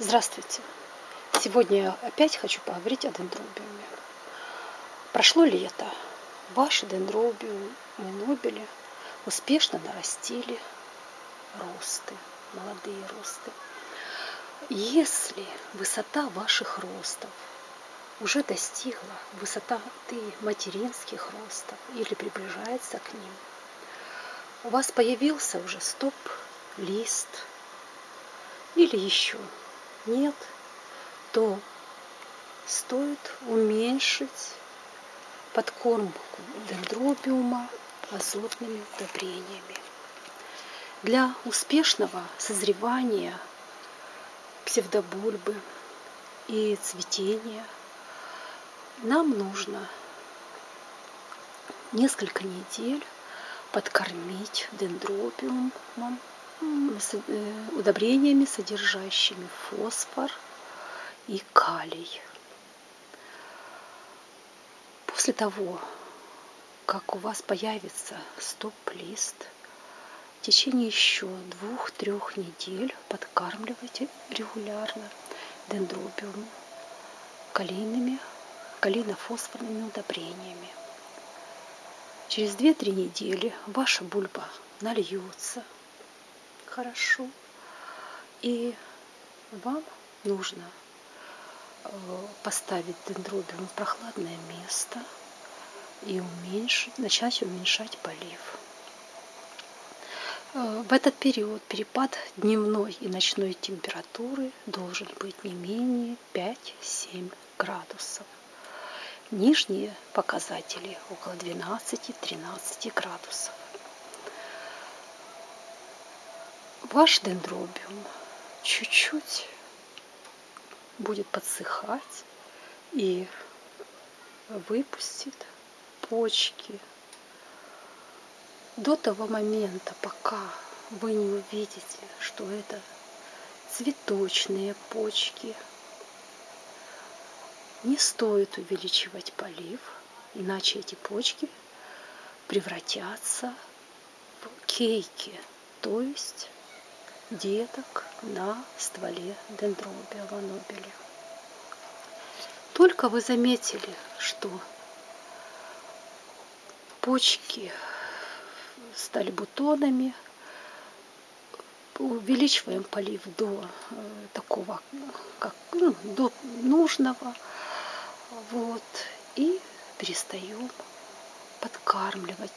Здравствуйте! Сегодня я опять хочу поговорить о дендробиуме. Прошло лето. Ваши дендробиумы нобели успешно нарастили росты, молодые росты. Если высота ваших ростов уже достигла высоты материнских ростов или приближается к ним, у вас появился уже стоп-лист или еще нет, то стоит уменьшить подкормку дендробиума азотными удобрениями. Для успешного созревания псевдобульбы и цветения нам нужно несколько недель подкормить дендробиумом удобрениями, содержащими фосфор и калий. После того, как у вас появится стоп-лист, в течение еще двух-трех недель подкармливайте регулярно дендробиум калийными, калийно-фосфорными удобрениями. Через 2-3 недели ваша бульба нальется, хорошо. И вам нужно э, поставить дендробиум в прохладное место и уменьшить, начать уменьшать полив. Э, в этот период перепад дневной и ночной температуры должен быть не менее 5-7 градусов. Нижние показатели около 12-13 градусов. Ваш дендробиум чуть-чуть будет подсыхать и выпустит почки до того момента, пока вы не увидите, что это цветочные почки. Не стоит увеличивать полив, иначе эти почки превратятся в кейки, то есть деток на стволе дендробия ланобеля. Только вы заметили, что почки стали бутонами, увеличиваем полив до э, такого, как ну, до нужного, вот, и перестаем подкармливать.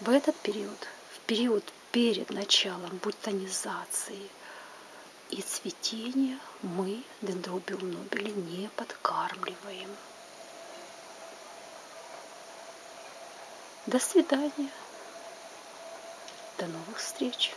В этот период, в период перед началом бутонизации и цветения мы дендробиум нобели не подкармливаем. До свидания. До новых встреч.